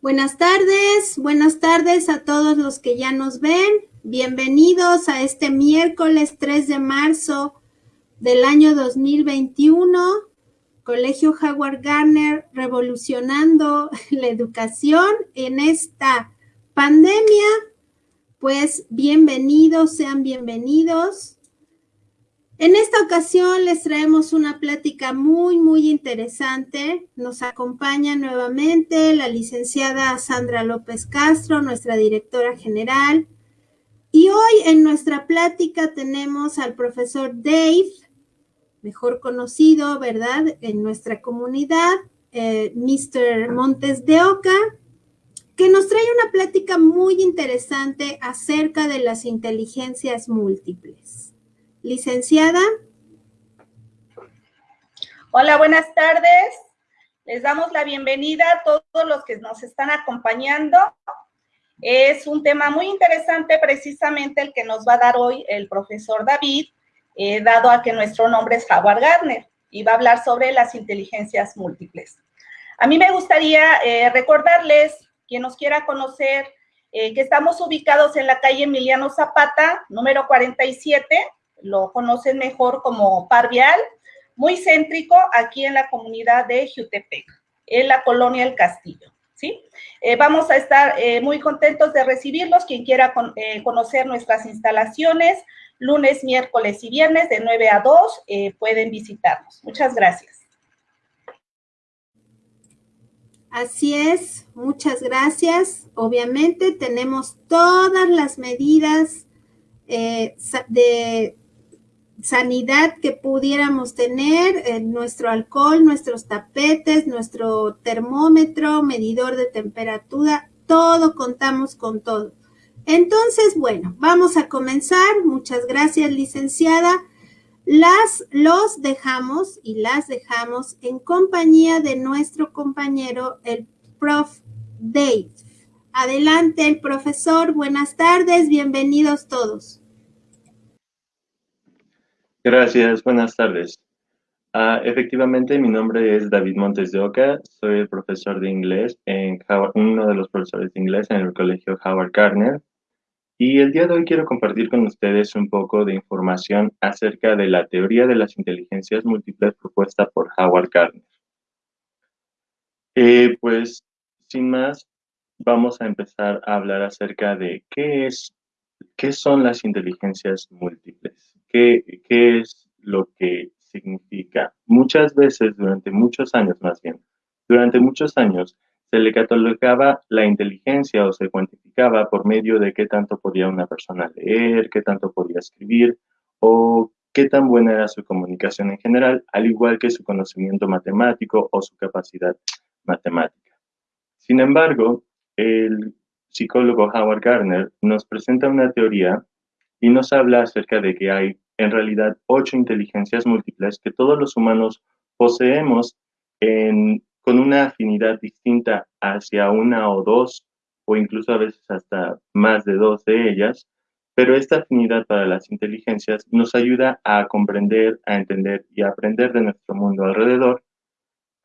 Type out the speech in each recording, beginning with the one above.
Buenas tardes, buenas tardes a todos los que ya nos ven. Bienvenidos a este miércoles 3 de marzo del año 2021. Colegio Howard Garner revolucionando la educación en esta pandemia. Pues bienvenidos, sean bienvenidos. En esta ocasión les traemos una plática muy, muy interesante. Nos acompaña nuevamente la licenciada Sandra López Castro, nuestra directora general. Y hoy en nuestra plática tenemos al profesor Dave, mejor conocido, ¿verdad?, en nuestra comunidad, eh, Mr. Montes de Oca, que nos trae una plática muy interesante acerca de las inteligencias múltiples. Licenciada. Hola, buenas tardes. Les damos la bienvenida a todos los que nos están acompañando. Es un tema muy interesante precisamente el que nos va a dar hoy el profesor David, eh, dado a que nuestro nombre es Howard Gardner y va a hablar sobre las inteligencias múltiples. A mí me gustaría eh, recordarles, quien nos quiera conocer, eh, que estamos ubicados en la calle Emiliano Zapata, número 47, lo conocen mejor como Parvial, muy céntrico aquí en la comunidad de Jutepec, en la colonia El Castillo. ¿sí? Eh, vamos a estar eh, muy contentos de recibirlos. Quien quiera eh, conocer nuestras instalaciones, lunes, miércoles y viernes de 9 a 2, pueden visitarnos. Muchas gracias. Así es, muchas gracias. Obviamente tenemos todas las medidas de sanidad que pudiéramos tener, eh, nuestro alcohol, nuestros tapetes, nuestro termómetro, medidor de temperatura, todo contamos con todo. Entonces, bueno, vamos a comenzar. Muchas gracias, licenciada. Las, los dejamos y las dejamos en compañía de nuestro compañero, el prof. Dave. Adelante, el profesor. Buenas tardes, bienvenidos todos. Gracias, buenas tardes. Ah, efectivamente, mi nombre es David Montes de Oca, soy el profesor de inglés, en uno de los profesores de inglés en el colegio Howard Gardner. Y el día de hoy quiero compartir con ustedes un poco de información acerca de la teoría de las inteligencias múltiples propuesta por Howard Gardner. Eh, pues, sin más, vamos a empezar a hablar acerca de qué es, qué son las inteligencias múltiples. ¿Qué, es lo que significa? Muchas veces, durante muchos años más bien, durante muchos años se le catalogaba la inteligencia o se cuantificaba por medio de qué tanto podía una persona leer, qué tanto podía escribir o qué tan buena era su comunicación en general, al igual que su conocimiento matemático o su capacidad matemática. Sin embargo, el psicólogo Howard Gardner nos presenta una teoría y nos habla acerca de que hay en realidad ocho inteligencias múltiples que todos los humanos poseemos con una afinidad distinta hacia una o dos, o incluso a veces hasta más de dos de ellas, pero esta afinidad para las inteligencias nos ayuda a comprender, a entender y a aprender de nuestro mundo alrededor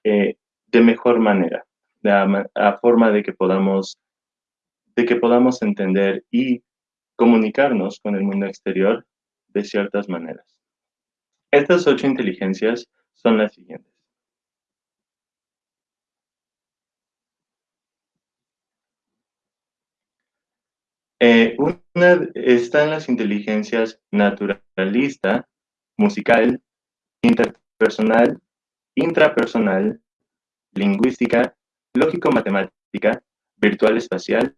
eh, de mejor manera, de a, forma de que podamos de que podamos entender y comunicarnos con el mundo exterior de ciertas maneras. Estas ocho inteligencias son las siguientes. Eh, una están las inteligencias naturalista, musical, interpersonal, intrapersonal, lingüística, lógico-matemática, virtual espacial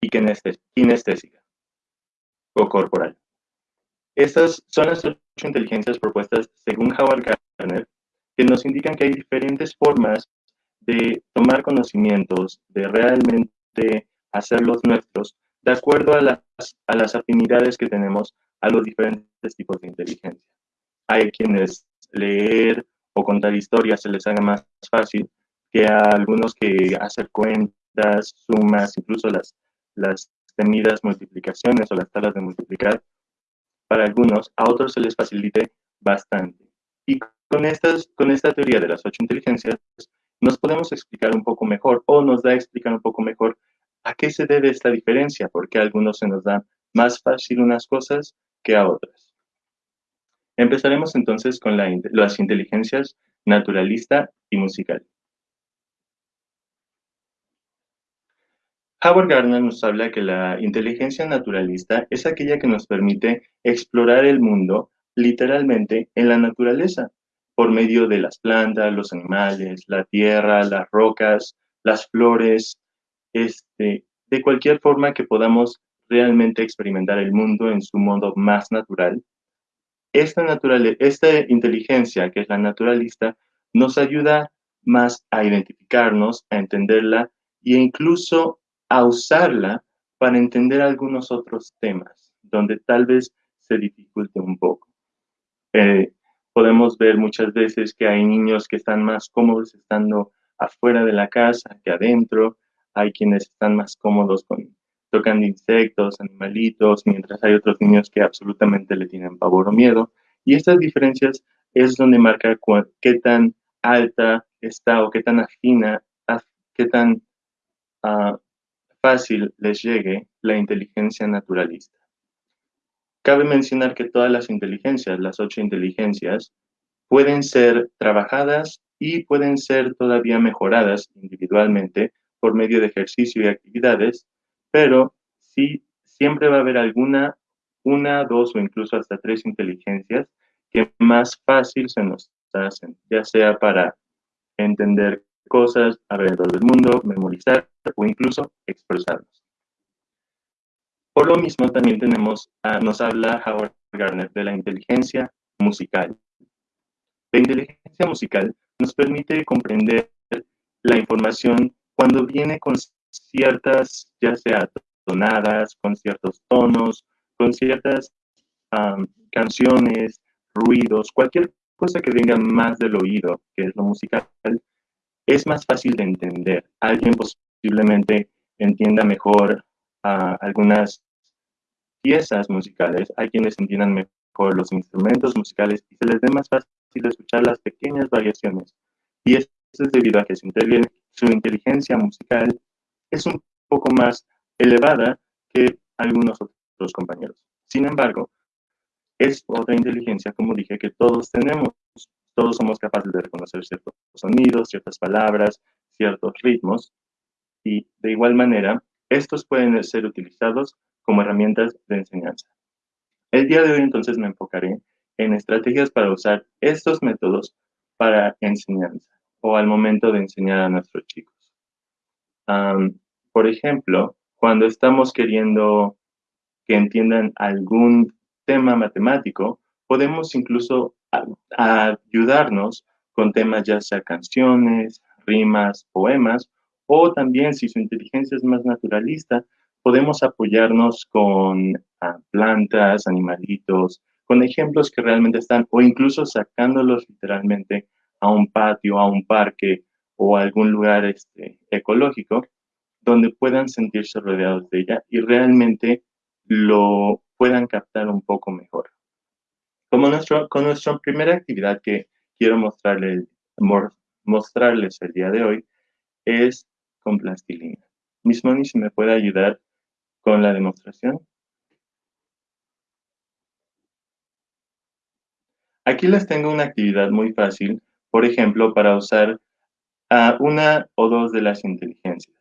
y kinestésica o corporal. Estas son las ocho inteligencias propuestas según Howard Gardner, que nos indican que hay diferentes formas de tomar conocimientos, de realmente hacerlos nuestros, de acuerdo a las, afinidades que tenemos a los diferentes tipos de inteligencia. Hay quienes leer o contar historias se les haga más fácil que a algunos que hacer cuentas, sumas, incluso las temidas multiplicaciones o las tablas de multiplicar, para algunos, a otros se les facilite bastante. Y con, estas, con esta teoría de las ocho inteligencias, nos podemos explicar un poco mejor o nos da a explicar un poco mejor a qué se debe esta diferencia, porque a algunos se nos dan más fácil unas cosas que a otras. Empezaremos entonces con las inteligencias naturalista y musical. Howard Gardner nos habla que la inteligencia naturalista es aquella que nos permite explorar el mundo literalmente en la naturaleza, por medio de las plantas, los animales, la tierra, las rocas, las flores, este, de cualquier forma que podamos realmente experimentar el mundo en su modo más natural. Esta, esta inteligencia, que es la naturalista, nos ayuda más a identificarnos, a entenderla e incluso a usarla para entender algunos otros temas, donde tal vez se dificulte un poco. Eh, podemos ver muchas veces que hay niños que están más cómodos estando afuera de la casa que adentro, hay quienes están más cómodos con tocando insectos, animalitos, mientras hay otros niños que absolutamente le tienen pavor o miedo. Y estas diferencias es donde marca qué tan alta está o qué tan afina, qué tan uh, fácil les llegue la inteligencia naturalista. Cabe mencionar que todas las inteligencias, las ocho inteligencias, pueden ser trabajadas y pueden ser todavía mejoradas individualmente por medio de ejercicio y actividades, pero sí siempre va a haber alguna, una, dos o incluso hasta tres inteligencias que más fácil se nos hacen, ya sea para entender cosas alrededor del mundo, memorizar o incluso expresarnos. Por lo mismo, también tenemos, nos habla Howard Gardner de la inteligencia musical. La inteligencia musical nos permite comprender la información cuando viene con ciertas, ya sea tonadas, con ciertos tonos, con ciertas canciones, ruidos, cualquier cosa que venga más del oído, que es lo musical, es más fácil de entender. Alguien posiblemente entienda mejor ah, algunas piezas musicales, hay quienes entiendan mejor los instrumentos musicales y se les dé más fácil escuchar las pequeñas variaciones. Y esto es debido a que su, su inteligencia musical es un poco más elevada que algunos otros compañeros. Sin embargo, es otra inteligencia, como dije, que todos tenemos todos somos capaces de reconocer ciertos sonidos, ciertas palabras, ciertos ritmos, y de igual manera, estos pueden ser utilizados como herramientas de enseñanza. El día de hoy entonces me enfocaré en estrategias para usar estos métodos para enseñanza o al momento de enseñar a nuestros chicos. por ejemplo, cuando estamos queriendo que entiendan algún tema matemático, podemos incluso a, ayudarnos con temas ya sea canciones, rimas, poemas, o también si su inteligencia es más naturalista, podemos apoyarnos con ah, plantas, animalitos, con ejemplos que realmente están, o incluso sacándolos literalmente a un patio, a un parque o a algún lugar este, ecológico, donde puedan sentirse rodeados de ella y realmente lo puedan captar un poco mejor. Como nuestro, con nuestra primera actividad que quiero mostrarles, mostrarles el día de hoy es con plastilina. Miss Moni, si me puede ayudar con la demostración. Aquí les tengo una actividad muy fácil, por ejemplo, para usar a una o dos de las inteligencias.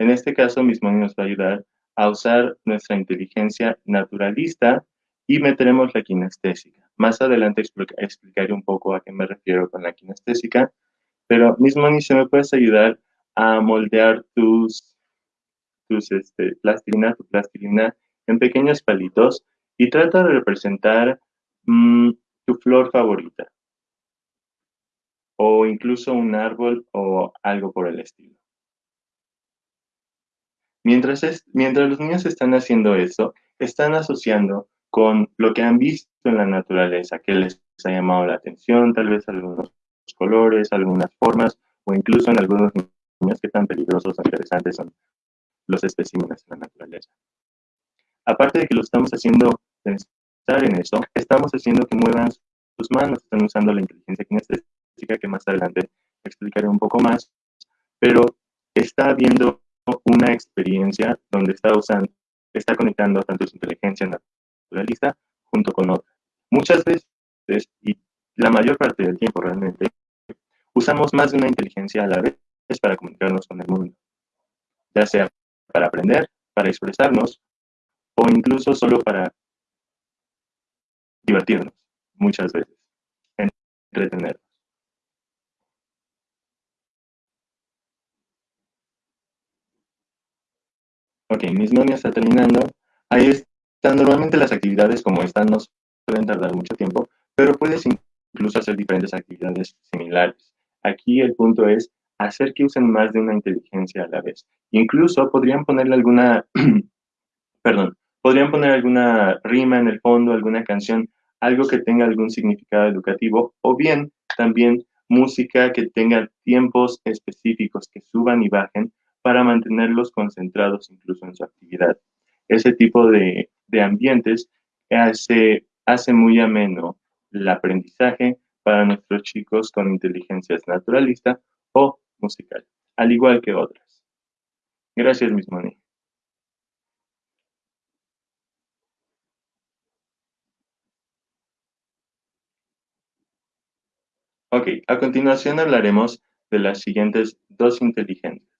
En este caso, Miss Moni nos va a ayudar a usar nuestra inteligencia naturalista y meteremos la kinestésica. Más adelante explicaré un poco a qué me refiero con la kinestésica, pero mismo ni se me puedes ayudar a moldear tus, tus este, plastilina, tu plastilina en pequeños palitos y trata de representar mm, tu flor favorita o incluso un árbol o algo por el estilo. Mientras, mientras los niños están haciendo eso, están asociando con lo que han visto en la naturaleza, que les ha llamado la atención, tal vez algunos colores, algunas formas, o incluso en algunos niños que tan peligrosos o interesantes son los especímenes en la naturaleza. Aparte de que lo estamos haciendo pensar en eso, estamos haciendo que muevan sus manos, están usando la inteligencia kinestésica que más adelante explicaré un poco más, pero está viendo una experiencia donde está usando, está conectando tanto su inteligencia naturalista junto con otra. Muchas veces, y la mayor parte del tiempo realmente, usamos más de una inteligencia a la vez para comunicarnos con el mundo, ya sea para aprender, para expresarnos o incluso solo para divertirnos, muchas veces, entretenernos. Ok, mis ya está terminando. Ahí normalmente las actividades como estas, no pueden tardar mucho tiempo, pero puedes incluso hacer diferentes actividades similares. Aquí el punto es hacer que usen más de una inteligencia a la vez. Incluso podrían ponerle alguna, perdón, podrían poner alguna rima en el fondo, alguna canción, algo que tenga algún significado educativo, o bien también música que tenga tiempos específicos que suban y bajen para mantenerlos concentrados incluso en su actividad. Ese tipo de, ambientes hace, hace muy ameno el aprendizaje para nuestros chicos con inteligencias naturalista o musical, al igual que otras. Gracias, Miss Moni. Ok, a continuación hablaremos de las siguientes dos inteligencias.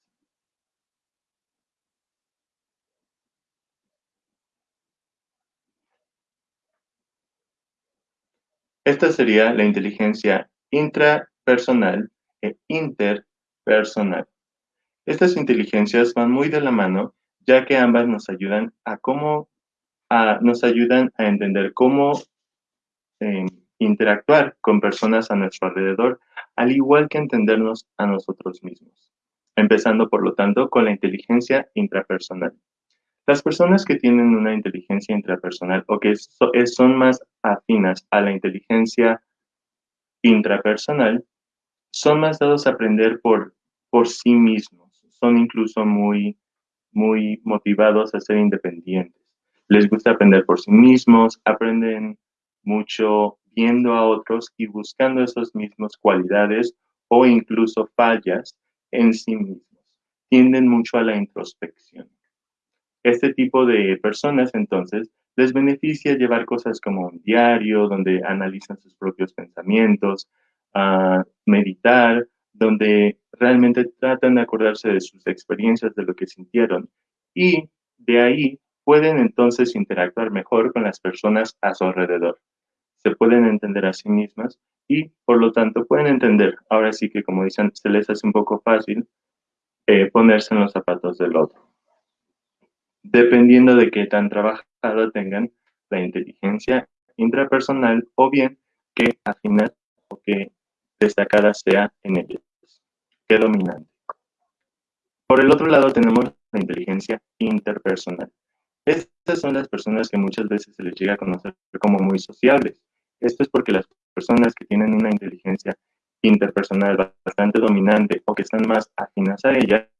Esta sería la inteligencia intrapersonal e interpersonal. Estas inteligencias van muy de la mano, ya que ambas nos ayudan a cómo nos ayudan a entender cómo em, interactuar con personas a nuestro alrededor, al igual que entendernos a nosotros mismos. Empezando, por lo tanto, con la inteligencia intrapersonal. Las personas que tienen una inteligencia intrapersonal o que son más afinas a la inteligencia intrapersonal son más dados a aprender por, por sí mismos. Son incluso muy, muy motivados a ser independientes. Les gusta aprender por sí mismos, aprenden mucho viendo a otros y buscando esas mismas cualidades o incluso fallas en sí mismos. Tienden mucho a la introspección. Este tipo de personas, entonces, les beneficia llevar cosas como un diario, donde analizan sus propios pensamientos, a meditar, donde realmente tratan de acordarse de sus experiencias, de lo que sintieron. Y de ahí pueden entonces interactuar mejor con las personas a su alrededor. Se pueden entender a sí mismas y, por lo tanto, pueden entender. Ahora sí que, como dicen, se les hace un poco fácil eh, ponerse en los zapatos del otro dependiendo de qué tan trabajado tengan la inteligencia intrapersonal o bien qué afinidad o qué destacada sea en ellos, qué dominante. Por el otro lado tenemos la inteligencia interpersonal. Estas son las personas que muchas veces se les llega a conocer como muy sociables. Esto es porque las personas que tienen una inteligencia interpersonal bastante dominante o que están más afinas a ella,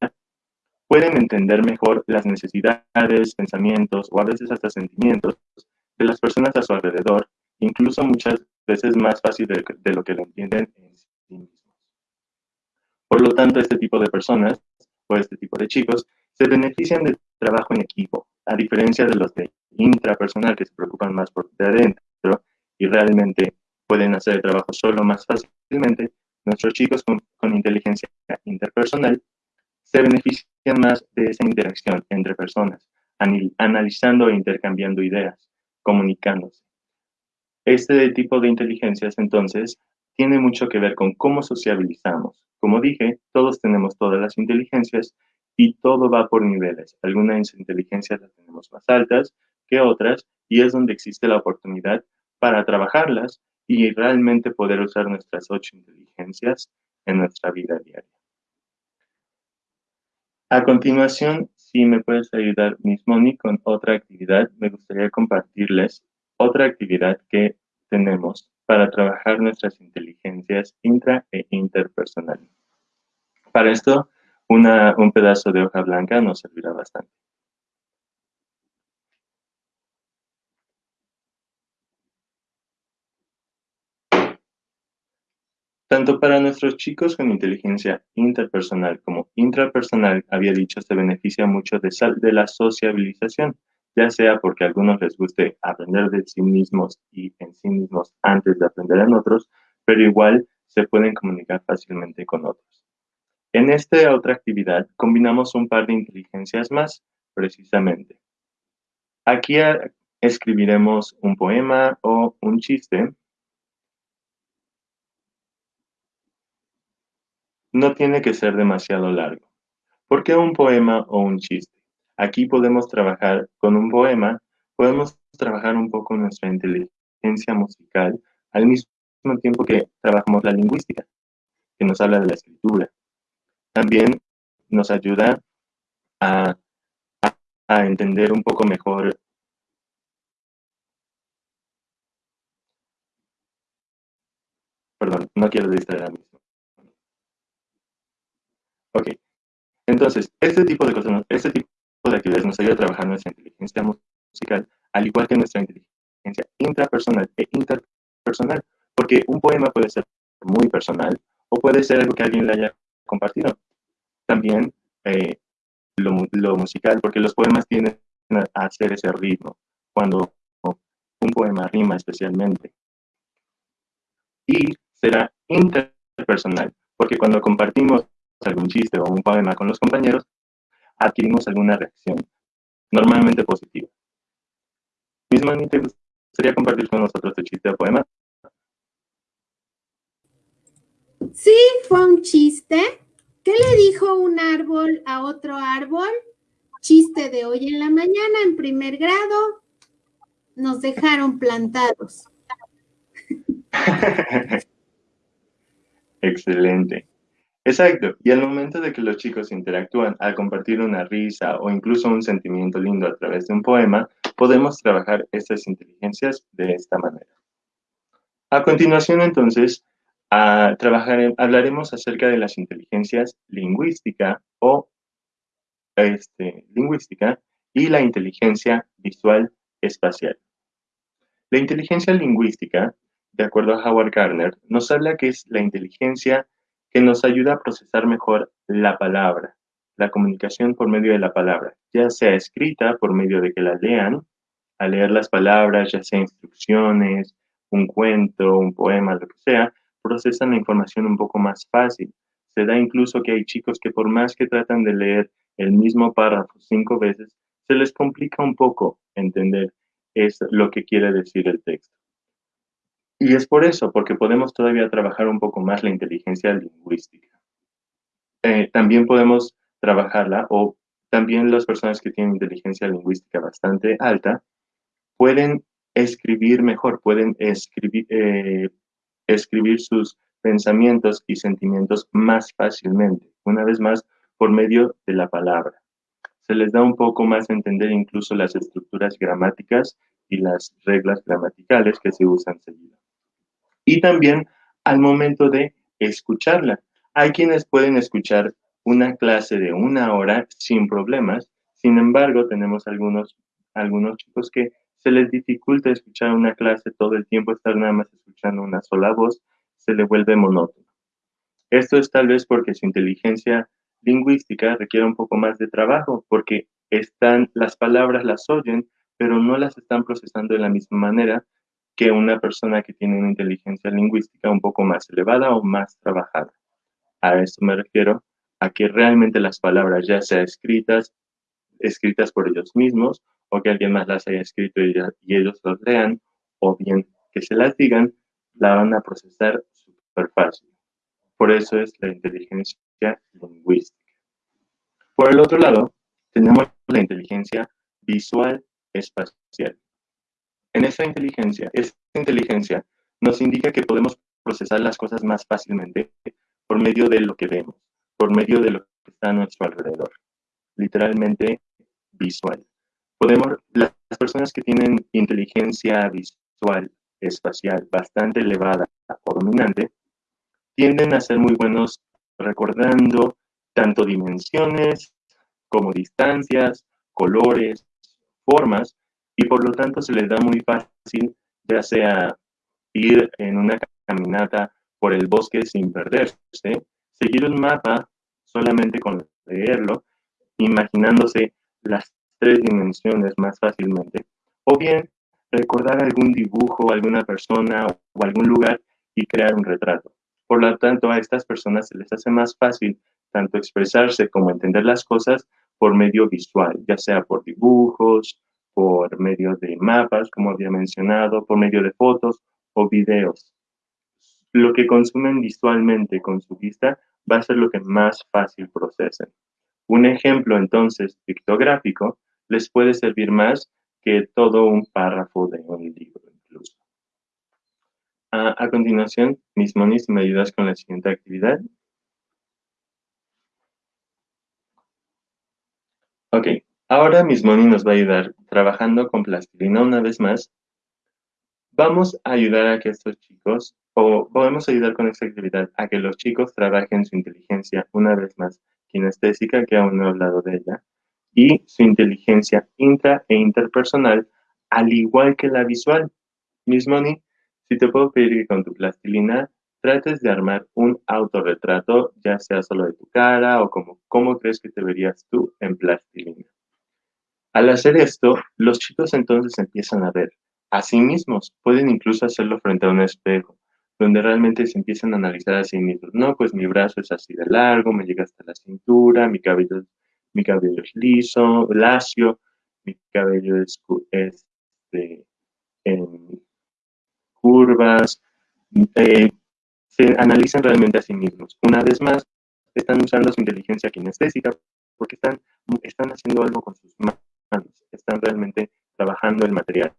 pueden entender mejor las necesidades, pensamientos o a veces hasta sentimientos de las personas a su alrededor, incluso muchas veces más fácil de, lo que lo entienden en sí mismos. Por lo tanto, este tipo de personas o este tipo de chicos se benefician del trabajo en equipo, a diferencia de los de intrapersonal que se preocupan más por de adentro y realmente pueden hacer el trabajo solo más fácilmente, nuestros chicos con, con inteligencia interpersonal se benefician más de esa interacción entre personas, analizando e intercambiando ideas, comunicándose. Este tipo de inteligencias, entonces, tiene mucho que ver con cómo sociabilizamos. Como dije, todos tenemos todas las inteligencias y todo va por niveles. Algunas inteligencias las tenemos más altas que otras y es donde existe la oportunidad para trabajarlas y realmente poder usar nuestras ocho inteligencias en nuestra vida diaria. A continuación, si me puedes ayudar, Miss Moni, con otra actividad, me gustaría compartirles otra actividad que tenemos para trabajar nuestras inteligencias intra e interpersonal. Para esto, un pedazo de hoja blanca nos servirá bastante. Tanto para nuestros chicos con inteligencia interpersonal como intrapersonal, había dicho, se beneficia mucho de, de la sociabilización, ya sea porque a algunos les guste aprender de sí mismos y en sí mismos antes de aprender en otros, pero igual se pueden comunicar fácilmente con otros. En esta otra actividad combinamos un par de inteligencias más, precisamente. Aquí escribiremos un poema o un chiste. No tiene que ser demasiado largo. ¿Por qué un poema o un chiste? Aquí podemos trabajar con un poema, podemos trabajar un poco nuestra inteligencia musical al mismo tiempo que trabajamos la lingüística, que nos habla de la escritura. También nos ayuda a, entender un poco mejor Perdón, no quiero distraer a mí. Ok. Entonces, este tipo de cosas, este tipo de actividades nos ayuda a trabajar nuestra inteligencia musical, al igual que nuestra inteligencia intrapersonal e interpersonal, porque un poema puede ser muy personal o puede ser algo que alguien le haya compartido. También eh, lo, musical, porque los poemas tienen a hacer ese ritmo, cuando un poema rima especialmente. Y será interpersonal, porque cuando compartimos algún chiste o un poema con los compañeros, adquirimos alguna reacción, normalmente positiva. Misma, ¿te gustaría compartir con nosotros tu chiste o poema? Sí, fue un chiste. ¿Qué le dijo un árbol a otro árbol? Chiste de hoy en la mañana, en primer grado. Nos dejaron plantados. Excelente. Exacto, y al momento de que los chicos interactúan al compartir una risa o incluso un sentimiento lindo a través de un poema, podemos trabajar estas inteligencias de esta manera. A continuación, entonces, a trabajar, hablaremos acerca de las inteligencias lingüística o este, lingüística y la inteligencia visual espacial. La inteligencia lingüística, de acuerdo a Howard Gardner, nos habla que es la inteligencia que nos ayuda a procesar mejor la palabra, la comunicación por medio de la palabra, ya sea escrita por medio de que la lean, a leer las palabras, ya sea instrucciones, un cuento, un poema, lo que sea, procesan la información un poco más fácil. Se da incluso que hay chicos que por más que tratan de leer el mismo párrafo cinco veces, se les complica un poco entender es lo que quiere decir el texto. Y es por eso, porque podemos todavía trabajar un poco más la inteligencia lingüística. Eh, también podemos trabajarla, o también las personas que tienen inteligencia lingüística bastante alta, pueden escribir mejor, pueden escribir, eh, escribir sus pensamientos y sentimientos más fácilmente, una vez más, por medio de la palabra. Se les da un poco más a entender incluso las estructuras gramáticas y las reglas gramaticales que se usan seguido y también al momento de escucharla. Hay quienes pueden escuchar una clase de una hora sin problemas, sin embargo, tenemos algunos, algunos chicos que se les dificulta escuchar una clase todo el tiempo, estar nada más escuchando una sola voz, se le vuelve monótono. Esto es tal vez porque su inteligencia lingüística requiere un poco más de trabajo, porque están, las palabras las oyen, pero no las están procesando de la misma manera que una persona que tiene una inteligencia lingüística un poco más elevada o más trabajada. A eso me refiero a que realmente las palabras ya sean escritas, escritas por ellos mismos, o que alguien más las haya escrito y, ellos las lean, o bien que se las digan, la van a procesar súper fácil. Por eso es la inteligencia lingüística. Por el otro lado, tenemos la inteligencia visual espacial. En esa inteligencia, esta inteligencia nos indica que podemos procesar las cosas más fácilmente por medio de lo que vemos, por medio de lo que está a nuestro alrededor. Literalmente visual. Podemos, las personas que tienen inteligencia visual espacial bastante elevada o dominante, tienden a ser muy buenos recordando tanto dimensiones como distancias, colores, formas, y por lo tanto se les da muy fácil, ya sea ir en una caminata por el bosque sin perderse, seguir un mapa solamente con leerlo, imaginándose las tres dimensiones más fácilmente, o bien recordar algún dibujo, alguna persona o algún lugar y crear un retrato. Por lo tanto, a estas personas se les hace más fácil tanto expresarse como entender las cosas por medio visual, ya sea por dibujos, por medio de mapas, como había mencionado, por medio de fotos o videos. Lo que consumen visualmente con su vista va a ser lo que más fácil procesen. Un ejemplo entonces pictográfico les puede servir más que todo un párrafo de un libro incluso. A, continuación, mis monis, ¿me ayudas con la siguiente actividad? Ok, ahora Miss Moni nos va a ayudar trabajando con plastilina una vez más. Vamos a ayudar a que estos chicos, o podemos ayudar con esta actividad, a que los chicos trabajen su inteligencia una vez más kinestésica, que aún no he hablado de ella, y su inteligencia intra e interpersonal, al igual que la visual. Miss Moni, si te puedo pedir que con tu plastilina trates de armar un autorretrato, ya sea solo de tu cara o como cómo crees que te verías tú en plastilina. Al hacer esto, los chicos entonces empiezan a ver a sí mismos, pueden incluso hacerlo frente a un espejo, donde realmente se empiezan a analizar a sí mismos. No, pues mi brazo es así de largo, me llega hasta la cintura, mi cabello, mi cabello es liso, lacio, mi cabello es este, en curvas, eh, se analizan realmente a sí mismos. Una vez más, están usando su inteligencia kinestésica porque están, están haciendo algo con sus manos, están realmente trabajando el material,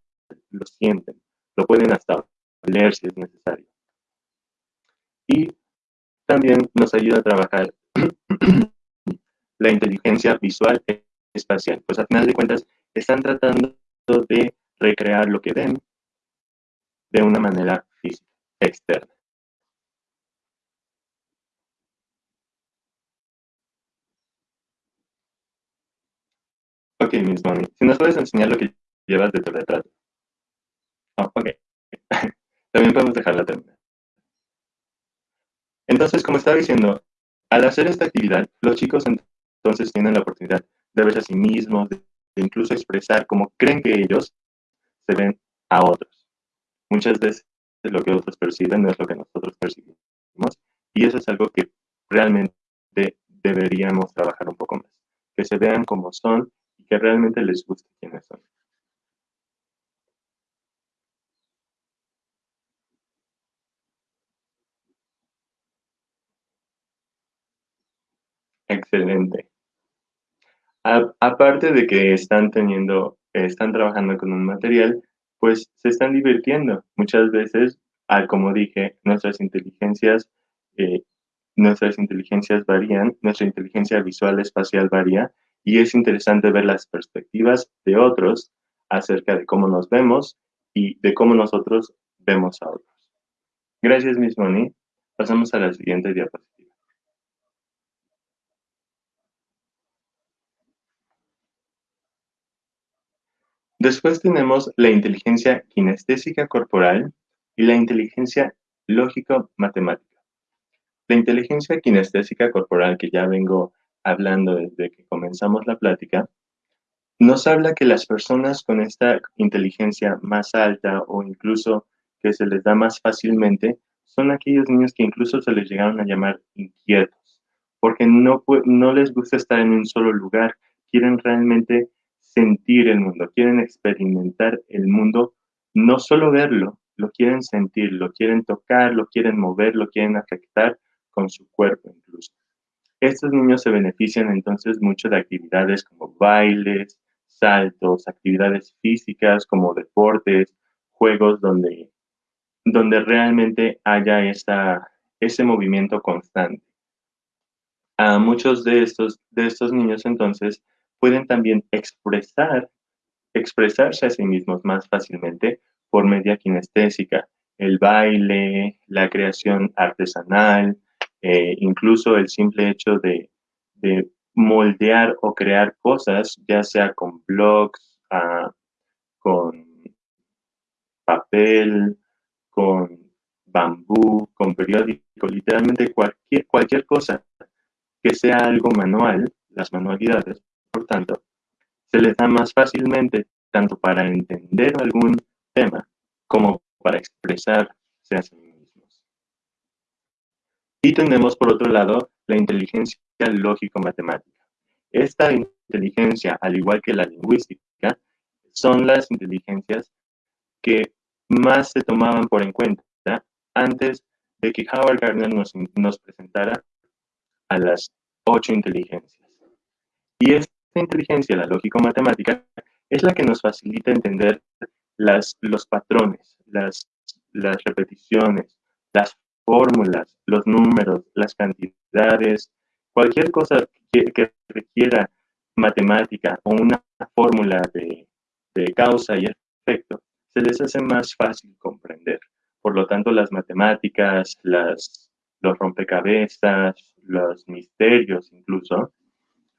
lo sienten, lo pueden hasta leer si es necesario. Y también nos ayuda a trabajar la inteligencia visual e espacial, pues al final de cuentas están tratando de recrear lo que ven de una manera física, externa. Ok, Miss Bonnie, si nos puedes enseñar lo que llevas de tu retrato. Oh, ok. También podemos dejarla terminar. Entonces, como estaba diciendo, al hacer esta actividad, los chicos entonces tienen la oportunidad de verse a sí mismos, de, incluso expresar cómo creen que ellos se ven a otros. Muchas veces lo que otros perciben no es lo que nosotros percibimos. Y eso es algo que realmente deberíamos trabajar un poco más. Que se vean como son que realmente les guste quiénes son. Excelente. aparte de que están teniendo, están trabajando con un material, pues se están divirtiendo. Muchas veces, al como dije, nuestras inteligencias, eh, nuestras inteligencias varían, nuestra inteligencia visual espacial varía y es interesante ver las perspectivas de otros acerca de cómo nos vemos y de cómo nosotros vemos a otros. Gracias, Miss Moni. Pasamos a la siguiente diapositiva. Después tenemos la inteligencia kinestésica corporal y la inteligencia lógico-matemática. La inteligencia kinestésica corporal que ya vengo hablando desde que comenzamos la plática, nos habla que las personas con esta inteligencia más alta o incluso que se les da más fácilmente son aquellos niños que incluso se les llegaron a llamar inquietos, porque no, no les gusta estar en un solo lugar, quieren realmente sentir el mundo, quieren experimentar el mundo, no solo verlo, lo quieren sentir, lo quieren tocar, lo quieren mover, lo quieren afectar con su cuerpo incluso. Estos niños se benefician entonces mucho de actividades como bailes, saltos, actividades físicas como deportes, juegos donde, donde realmente haya esta, ese movimiento constante. A muchos de estos, de estos niños entonces pueden también expresar, expresarse a sí mismos más fácilmente por media kinestésica, el baile, la creación artesanal, eh, incluso el simple hecho de, moldear o crear cosas, ya sea con blogs, ah, con papel, con bambú, con periódico, literalmente cualquier, cualquier cosa que sea algo manual, las manualidades, por tanto, se les da más fácilmente tanto para entender algún tema como para expresarse a sí. Y tenemos por otro lado la inteligencia lógico-matemática. Esta inteligencia, al igual que la lingüística, son las inteligencias que más se tomaban por en cuenta antes de que Howard Gardner nos, nos presentara a las ocho inteligencias. Y esta inteligencia, la lógico-matemática, es la que nos facilita entender las, los patrones, las, las repeticiones, las fórmulas, los números, las cantidades, cualquier cosa que, que requiera matemática o una fórmula de, de causa y efecto, se les hace más fácil comprender. Por lo tanto, las matemáticas, las, los rompecabezas, los misterios incluso,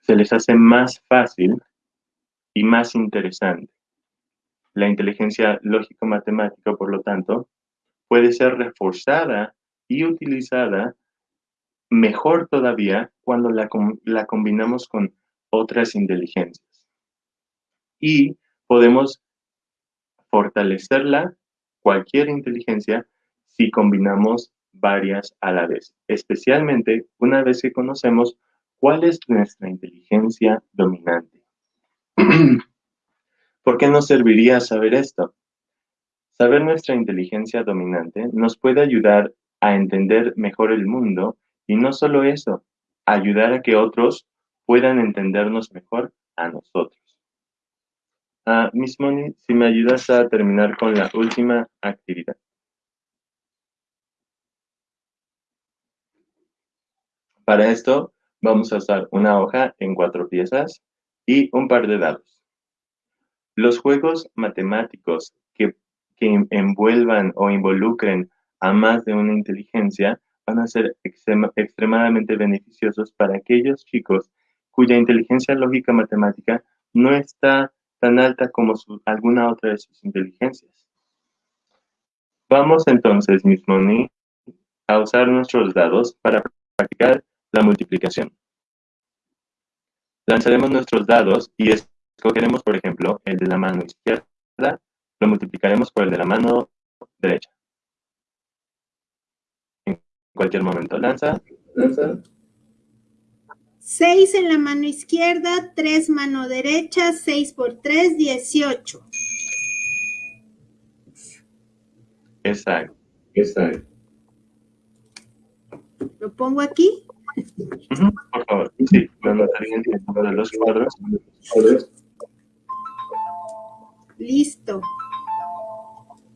se les hace más fácil y más interesante. La inteligencia lógico-matemática, por lo tanto, puede ser reforzada y utilizada mejor todavía cuando la, la combinamos con otras inteligencias. Y podemos fortalecerla, cualquier inteligencia, si combinamos varias a la vez, especialmente una vez que conocemos cuál es nuestra inteligencia dominante. ¿Por qué nos serviría saber esto? Saber nuestra inteligencia dominante nos puede ayudar a entender mejor el mundo y no solo eso, ayudar a que otros puedan entendernos mejor a nosotros. Uh, Miss Moni, si me ayudas a terminar con la última actividad. Para esto vamos a usar una hoja en cuatro piezas y un par de dados. Los juegos matemáticos que, envuelvan o involucren a más de una inteligencia van a ser extremadamente beneficiosos para aquellos chicos cuya inteligencia lógica matemática no está tan alta como alguna otra de sus inteligencias. Vamos entonces, Miss Moni, a usar nuestros dados para practicar la multiplicación. Lanzaremos nuestros dados y escogeremos, por ejemplo, el de la mano izquierda, lo multiplicaremos por el de la mano derecha. Cualquier momento, lanza. Lanza. 6 en la mano izquierda, 3 mano derecha, 6 por 3, 18. Exacto, exacto. ¿Lo pongo aquí? por favor, sí, lo anotaría en el de los cuadros. Listo.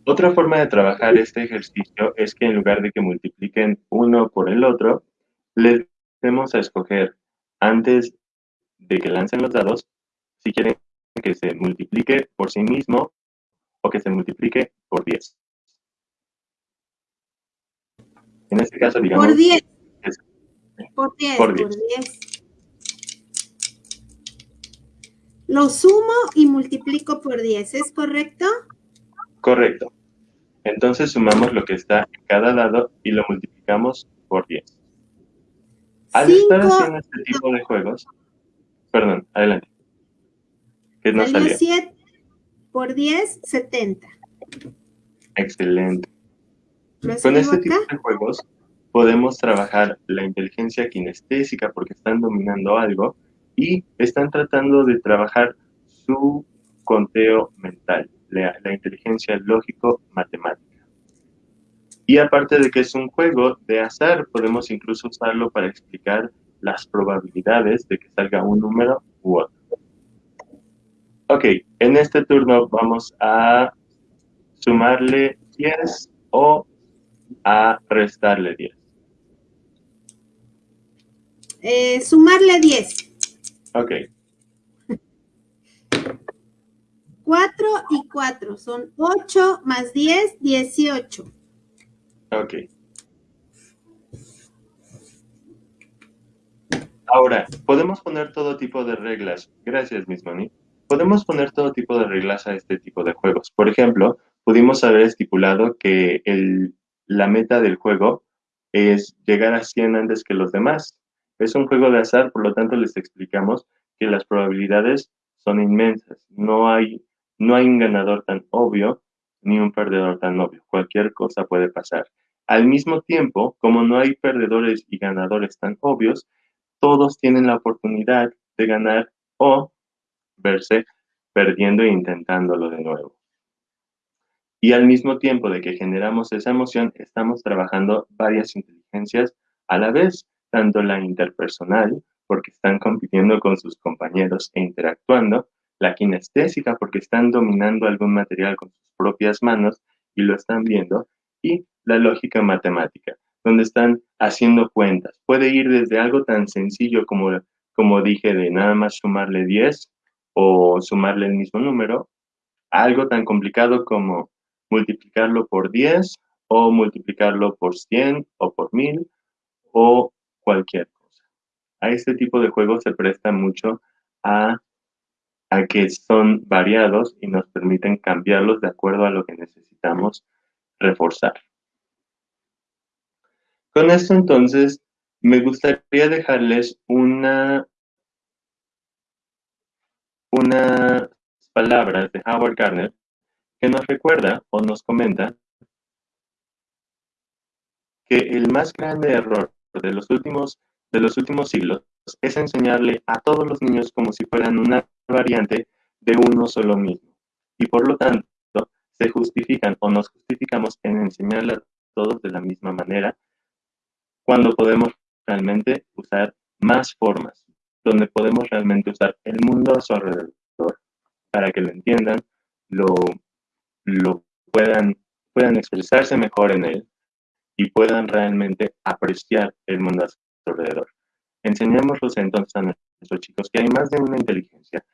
Otra forma de trabajar este ejercicio es que en lugar de que multipliquen uno por el otro, les demos a escoger antes de que lancen los dados si quieren que se multiplique por sí mismo o que se multiplique por 10. En este caso, digamos... Por 10. Por 10, por 10. Lo sumo y multiplico por 10, ¿es correcto? Correcto. Entonces sumamos lo que está en cada lado y lo multiplicamos por 10. Al estar haciendo este tipo de juegos, perdón, adelante. ¿Qué nos salió? 7 por 10, 70. Excelente. Con este tipo de juegos podemos trabajar la inteligencia kinestésica porque están dominando algo y están tratando de trabajar su conteo mental, la, inteligencia lógico-matemática. Y aparte de que es un juego de azar, podemos incluso usarlo para explicar las probabilidades de que salga un número u otro. Ok, en este turno vamos a sumarle 10 o a restarle 10. Eh, sumarle 10. Ok. 4 y 4 son 8 más 10, 18. Ok. Ahora, podemos poner todo tipo de reglas. Gracias, Miss Money. Podemos poner todo tipo de reglas a este tipo de juegos. Por ejemplo, pudimos haber estipulado que el la meta del juego es llegar a 100 antes que los demás. Es un juego de azar, por lo tanto les explicamos que las probabilidades son inmensas. No hay, no hay un ganador tan obvio ni un perdedor tan obvio. Cualquier cosa puede pasar. Al mismo tiempo, como no hay perdedores y ganadores tan obvios, todos tienen la oportunidad de ganar o verse perdiendo e intentándolo de nuevo. Y al mismo tiempo de que generamos esa emoción, estamos trabajando varias inteligencias a la vez, tanto la interpersonal, porque están compitiendo con sus compañeros e interactuando, la kinestésica, porque están dominando algún material con sus propias manos y lo están viendo, y la lógica matemática, donde están haciendo cuentas. Puede ir desde algo tan sencillo como, como dije, de nada más sumarle 10 o sumarle el mismo número, a algo tan complicado como multiplicarlo por 10 o multiplicarlo por 100 o por 1000 o cualquier cosa. A este tipo de juegos se presta mucho a, a que son variados y nos permiten cambiarlos de acuerdo a lo que necesitamos reforzar. Con esto entonces me gustaría dejarles una, unas palabras de Howard Gardner que nos recuerda o nos comenta que el más grande error de los últimos, de los últimos siglos es enseñarle a todos los niños como si fueran una variante de uno solo mismo. Y por lo tanto, se justifican o nos justificamos en enseñarle a todos de la misma manera cuando podemos realmente usar más formas, donde podemos realmente usar el mundo a su alrededor para que lo entiendan, lo, lo puedan, puedan expresarse mejor en él y puedan realmente apreciar el mundo a su alrededor. Enseñémoslos entonces a chicos que hay más de una inteligencia,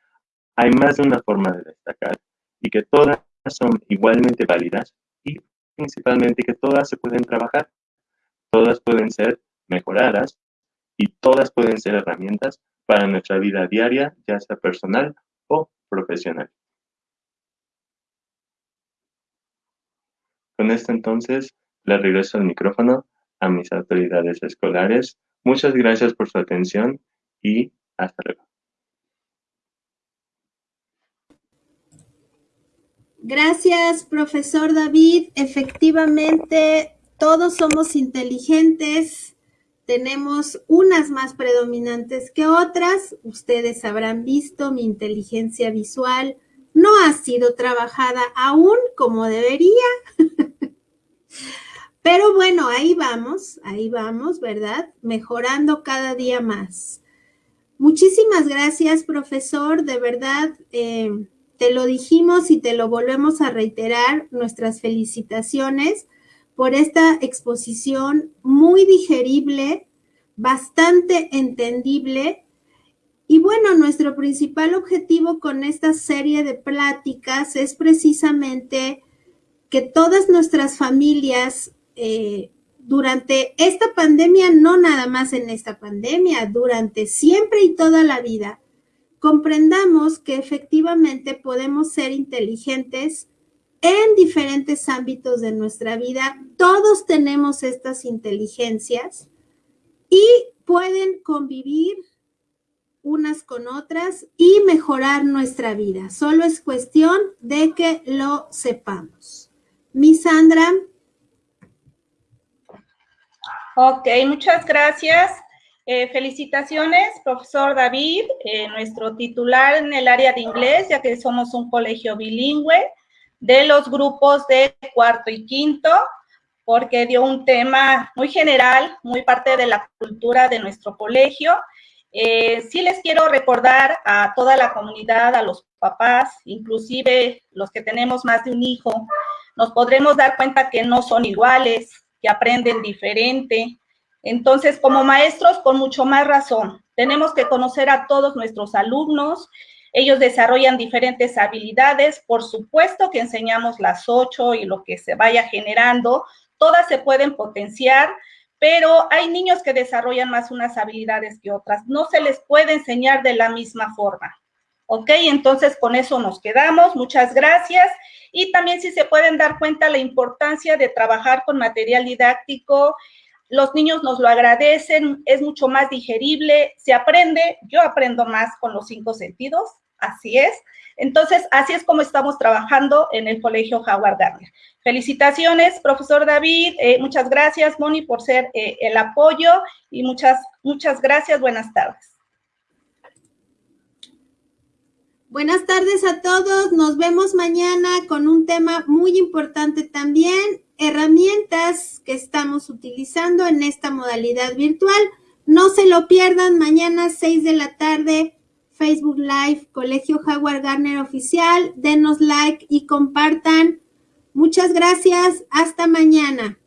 hay más de una forma de destacar y que todas son igualmente válidas y principalmente que todas se pueden trabajar Todas pueden ser mejoradas y todas pueden ser herramientas para nuestra vida diaria, ya sea personal o profesional. Con esto entonces le regreso el micrófono a mis autoridades escolares. Muchas gracias por su atención y hasta luego. Gracias, profesor David. Efectivamente, todos somos inteligentes, tenemos unas más predominantes que otras. Ustedes habrán visto mi inteligencia visual no ha sido trabajada aún como debería. Pero bueno, ahí vamos, ahí vamos, ¿verdad? Mejorando cada día más. Muchísimas gracias, profesor. De verdad, eh, te lo dijimos y te lo volvemos a reiterar, nuestras felicitaciones por esta exposición muy digerible, bastante entendible. Y bueno, nuestro principal objetivo con esta serie de pláticas es precisamente que todas nuestras familias eh, durante esta pandemia, no nada más en esta pandemia, durante siempre y toda la vida, comprendamos que efectivamente podemos ser inteligentes en diferentes ámbitos de nuestra vida. Todos tenemos estas inteligencias y pueden convivir unas con otras y mejorar nuestra vida. Solo es cuestión de que lo sepamos. Mi Sandra. Ok, muchas gracias. Eh, felicitaciones, profesor David, eh, nuestro titular en el área de inglés, ya que somos un colegio bilingüe de los grupos de cuarto y quinto, porque dio un tema muy general, muy parte de la cultura de nuestro colegio. Eh, sí les quiero recordar a toda la comunidad, a los papás, inclusive los que tenemos más de un hijo, nos podremos dar cuenta que no son iguales, que aprenden diferente. Entonces, como maestros, con mucho más razón, tenemos que conocer a todos nuestros alumnos ellos desarrollan diferentes habilidades, por supuesto que enseñamos las ocho y lo que se vaya generando, todas se pueden potenciar, pero hay niños que desarrollan más unas habilidades que otras. No se les puede enseñar de la misma forma. ¿Ok? Entonces con eso nos quedamos. Muchas gracias. y también si se pueden dar cuenta la importancia de trabajar con material didáctico. Los niños nos lo agradecen, es mucho más digerible, se aprende, yo aprendo más con los cinco sentidos, así es. Entonces, así es como estamos trabajando en el Colegio Howard Gardner. Felicitaciones, profesor David, eh, muchas gracias, Moni, por ser eh, el apoyo y muchas, muchas gracias, buenas tardes. Buenas tardes a todos. Nos vemos mañana con un tema muy importante también, herramientas que estamos utilizando en esta modalidad virtual. No se lo pierdan mañana 6 de la tarde, Facebook Live, Colegio Jaguar Garner Oficial. Denos like y compartan. Muchas gracias. Hasta mañana.